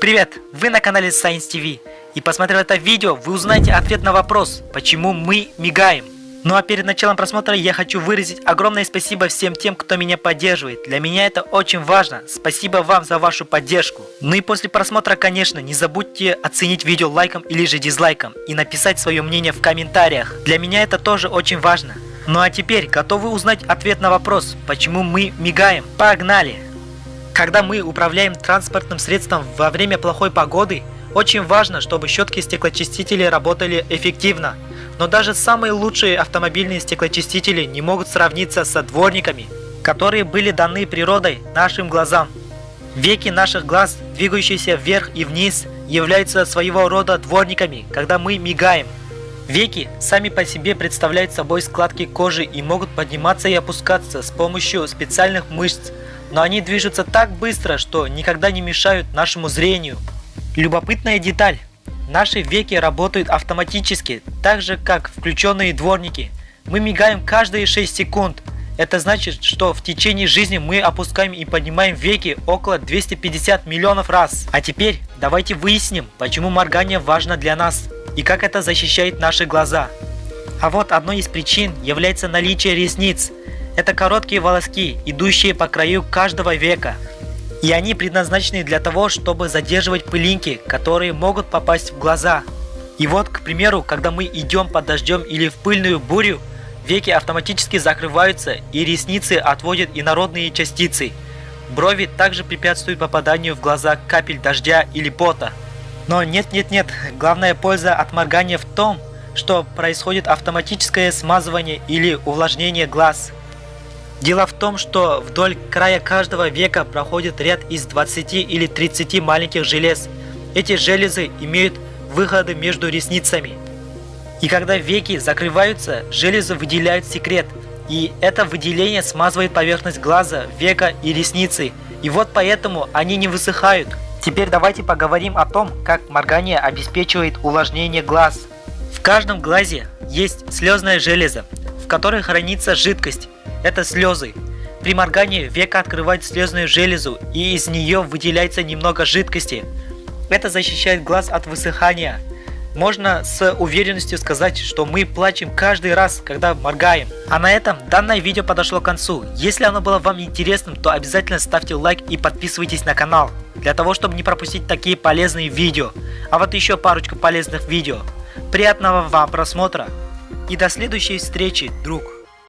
Привет! Вы на канале Science TV. И посмотрев это видео, вы узнаете ответ на вопрос, почему мы мигаем. Ну а перед началом просмотра я хочу выразить огромное спасибо всем тем, кто меня поддерживает. Для меня это очень важно. Спасибо вам за вашу поддержку. Ну и после просмотра, конечно, не забудьте оценить видео лайком или же дизлайком и написать свое мнение в комментариях. Для меня это тоже очень важно. Ну а теперь готовы узнать ответ на вопрос, почему мы мигаем? Погнали! Когда мы управляем транспортным средством во время плохой погоды, очень важно, чтобы щетки стеклоочистители работали эффективно. Но даже самые лучшие автомобильные стеклоочистители не могут сравниться со дворниками, которые были даны природой нашим глазам. Веки наших глаз, двигающиеся вверх и вниз, являются своего рода дворниками, когда мы мигаем. Веки сами по себе представляют собой складки кожи и могут подниматься и опускаться с помощью специальных мышц, но они движутся так быстро, что никогда не мешают нашему зрению. Любопытная деталь. Наши веки работают автоматически, так же как включенные дворники. Мы мигаем каждые 6 секунд. Это значит, что в течение жизни мы опускаем и поднимаем веки около 250 миллионов раз. А теперь давайте выясним, почему моргание важно для нас и как это защищает наши глаза. А вот одной из причин является наличие ресниц. Это короткие волоски, идущие по краю каждого века. И они предназначены для того, чтобы задерживать пылинки, которые могут попасть в глаза. И вот, к примеру, когда мы идем под дождем или в пыльную бурю, веки автоматически закрываются и ресницы отводят инородные частицы. Брови также препятствуют попаданию в глаза капель дождя или пота. Но нет-нет-нет, главная польза от моргания в том, что происходит автоматическое смазывание или увлажнение глаз. Дело в том, что вдоль края каждого века проходит ряд из 20 или 30 маленьких желез. Эти железы имеют выходы между ресницами. И когда веки закрываются, железы выделяют секрет. И это выделение смазывает поверхность глаза, века и ресницы. И вот поэтому они не высыхают. Теперь давайте поговорим о том, как моргание обеспечивает увлажнение глаз. В каждом глазе есть слезная железа, в которой хранится жидкость это слезы. При моргании века открывает слезную железу и из нее выделяется немного жидкости. Это защищает глаз от высыхания. Можно с уверенностью сказать, что мы плачем каждый раз, когда моргаем. А на этом данное видео подошло к концу. Если оно было вам интересным, то обязательно ставьте лайк и подписывайтесь на канал, для того, чтобы не пропустить такие полезные видео. А вот еще парочку полезных видео. Приятного вам просмотра и до следующей встречи, друг!